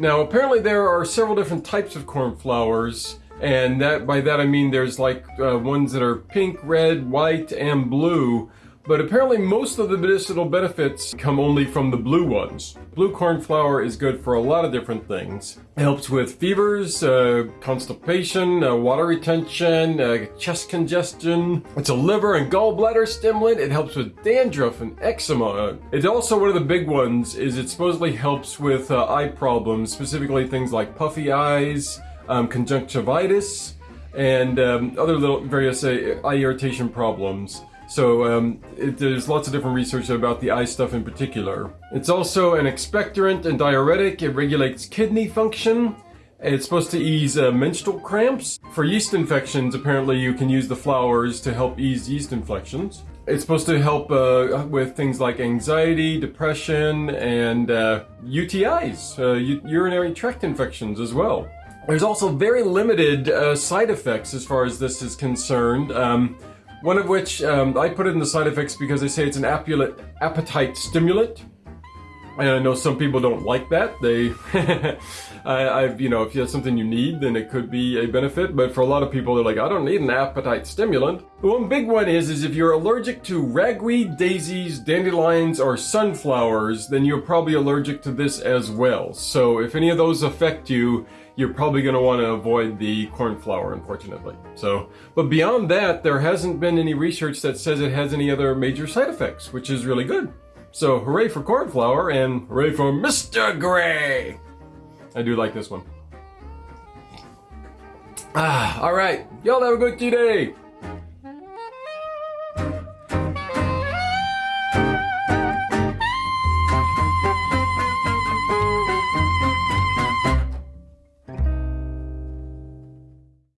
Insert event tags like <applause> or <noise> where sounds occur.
Now, apparently there are several different types of cornflowers, and that by that I mean there's like uh, ones that are pink, red, white, and blue. But apparently most of the medicinal benefits come only from the blue ones. Blue cornflower is good for a lot of different things. It helps with fevers, uh, constipation, uh, water retention, uh, chest congestion. It's a liver and gallbladder stimulant. It helps with dandruff and eczema. It's also one of the big ones is it supposedly helps with uh, eye problems, specifically things like puffy eyes, um, conjunctivitis, and um, other little various uh, eye irritation problems. So um, it, there's lots of different research about the eye stuff in particular. It's also an expectorant and diuretic. It regulates kidney function. It's supposed to ease uh, menstrual cramps. For yeast infections, apparently you can use the flowers to help ease yeast infections. It's supposed to help uh, with things like anxiety, depression, and uh, UTIs, uh, urinary tract infections as well. There's also very limited uh, side effects as far as this is concerned. Um, one of which, um, I put it in the side effects because they say it's an appetite stimulant. And I know some people don't like that. They, <laughs> I, I've, you know, if you have something you need, then it could be a benefit. But for a lot of people, they're like, I don't need an appetite stimulant. The one big one is, is if you're allergic to ragweed, daisies, dandelions, or sunflowers, then you're probably allergic to this as well. So if any of those affect you, you're probably going to want to avoid the cornflower, unfortunately. So, but beyond that, there hasn't been any research that says it has any other major side effects, which is really good. So, hooray for cornflower and hooray for Mr. Gray! I do like this one. Ah, all right. Y'all have a good day.